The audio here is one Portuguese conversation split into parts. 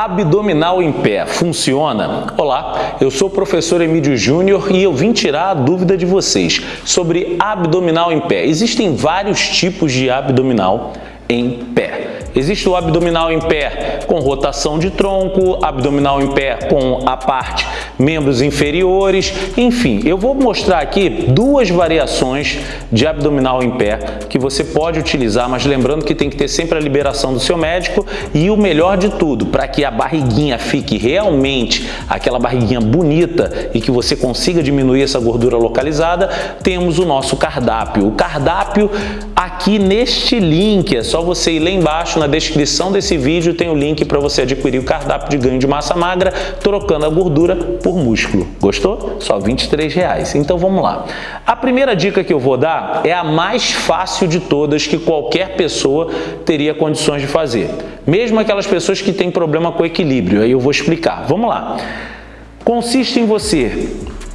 Abdominal em pé funciona? Olá, eu sou o professor Emílio Júnior e eu vim tirar a dúvida de vocês sobre abdominal em pé. Existem vários tipos de abdominal em pé. Existe o abdominal em pé com rotação de tronco, abdominal em pé com a parte membros inferiores, enfim, eu vou mostrar aqui duas variações de abdominal em pé que você pode utilizar, mas lembrando que tem que ter sempre a liberação do seu médico e o melhor de tudo, para que a barriguinha fique realmente aquela barriguinha bonita e que você consiga diminuir essa gordura localizada, temos o nosso cardápio. O cardápio aqui neste link, é só você ir lá embaixo na descrição desse vídeo tem o link para você adquirir o cardápio de ganho de massa magra, trocando a gordura por músculo. Gostou? Só 23 reais. Então vamos lá. A primeira dica que eu vou dar é a mais fácil de todas que qualquer pessoa teria condições de fazer. Mesmo aquelas pessoas que têm problema com equilíbrio. Aí eu vou explicar. Vamos lá. Consiste em você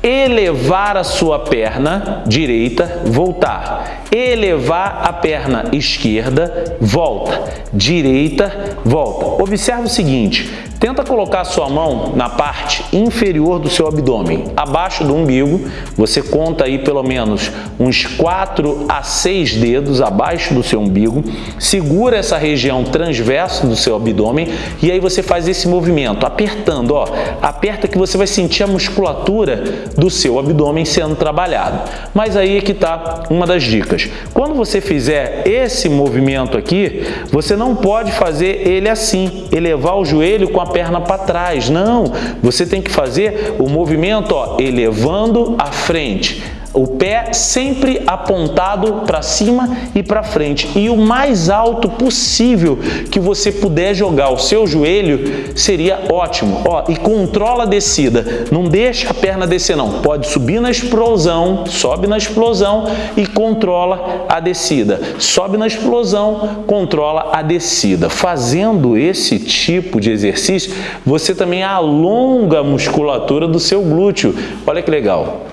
elevar a sua perna direita, voltar. Elevar a perna esquerda, volta. Direita, volta. Observe o seguinte, Tenta colocar a sua mão na parte inferior do seu abdômen, abaixo do umbigo. Você conta aí pelo menos uns 4 a 6 dedos abaixo do seu umbigo. Segura essa região transversa do seu abdômen e aí você faz esse movimento, apertando. Ó, aperta que você vai sentir a musculatura do seu abdômen sendo trabalhado. Mas aí é que está uma das dicas. Quando você fizer esse movimento aqui, você não pode fazer ele assim, elevar o joelho com a perna para trás. Não, você tem que fazer o movimento ó, elevando a frente o pé sempre apontado para cima e para frente e o mais alto possível que você puder jogar o seu joelho seria ótimo. Ó, e controla a descida, não deixa a perna descer não, pode subir na explosão, sobe na explosão e controla a descida. Sobe na explosão, controla a descida. Fazendo esse tipo de exercício, você também alonga a musculatura do seu glúteo. Olha que legal.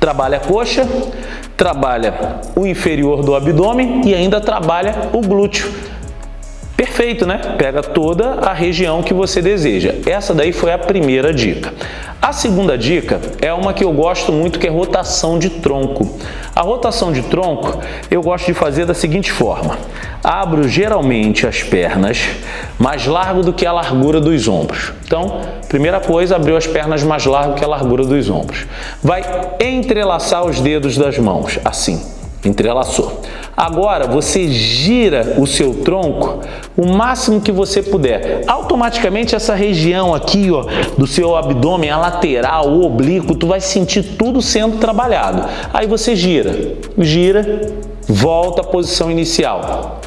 Trabalha a coxa, trabalha o inferior do abdômen e ainda trabalha o glúteo. Perfeito, né? Pega toda a região que você deseja. Essa daí foi a primeira dica. A segunda dica é uma que eu gosto muito, que é rotação de tronco. A rotação de tronco eu gosto de fazer da seguinte forma. Abro geralmente as pernas mais largo do que a largura dos ombros. Então, primeira coisa, abriu as pernas mais largo que a largura dos ombros. Vai entrelaçar os dedos das mãos, assim, entrelaçou. Agora, você gira o seu tronco o máximo que você puder. Automaticamente, essa região aqui ó, do seu abdômen, a lateral, o oblíquo, tu vai sentir tudo sendo trabalhado. Aí você gira, gira, volta à posição inicial.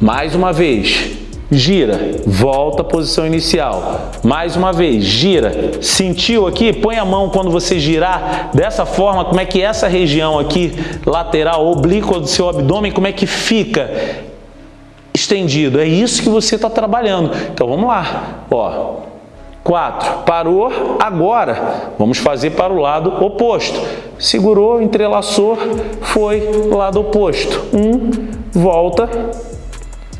Mais uma vez, gira, volta à posição inicial. Mais uma vez, gira. Sentiu aqui? Põe a mão quando você girar dessa forma, como é que essa região aqui, lateral, oblíqua do seu abdômen, como é que fica estendido. É isso que você está trabalhando. Então, vamos lá. Ó, 4. Parou, agora vamos fazer para o lado oposto. Segurou, entrelaçou, foi lado oposto. 1, um, volta,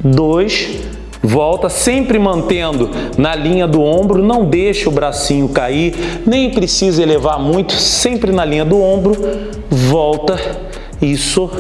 dois, volta, sempre mantendo na linha do ombro, não deixa o bracinho cair, nem precisa elevar muito, sempre na linha do ombro, volta, isso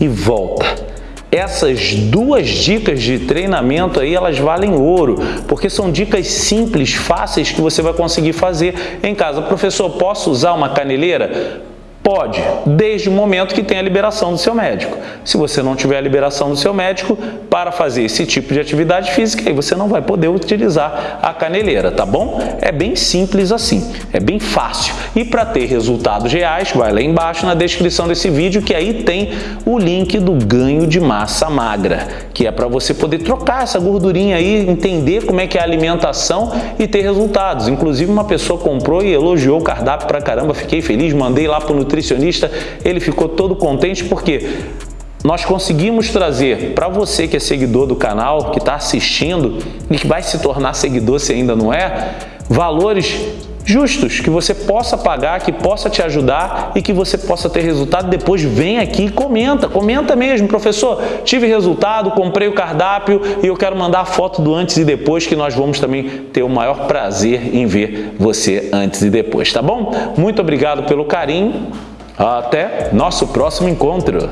e volta. Essas duas dicas de treinamento aí, elas valem ouro, porque são dicas simples, fáceis que você vai conseguir fazer em casa. Professor, posso usar uma caneleira? Pode, desde o momento que tem a liberação do seu médico. Se você não tiver a liberação do seu médico para fazer esse tipo de atividade física, aí você não vai poder utilizar a caneleira, tá bom? É bem simples assim, é bem fácil. E para ter resultados reais, vai lá embaixo na descrição desse vídeo que aí tem o link do ganho de massa magra, que é para você poder trocar essa gordurinha aí, entender como é que é a alimentação e ter resultados. Inclusive uma pessoa comprou e elogiou o cardápio pra caramba, fiquei feliz, mandei lá pro nutricionista, ele ficou todo contente porque nós conseguimos trazer para você que é seguidor do canal, que está assistindo e que vai se tornar seguidor se ainda não é, valores justos, que você possa pagar, que possa te ajudar e que você possa ter resultado. Depois vem aqui e comenta, comenta mesmo, professor, tive resultado, comprei o cardápio e eu quero mandar a foto do antes e depois que nós vamos também ter o maior prazer em ver você antes e depois, tá bom? Muito obrigado pelo carinho, até nosso próximo encontro.